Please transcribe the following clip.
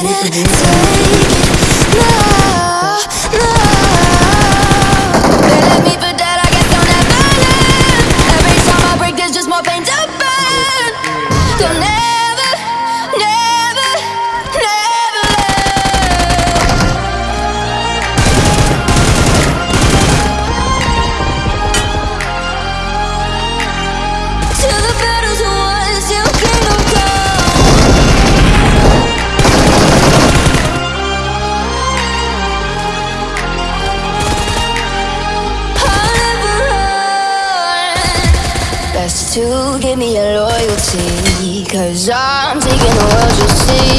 couldn't take it. No, no. to give me your loyalty. Cause I'm taking the world you see.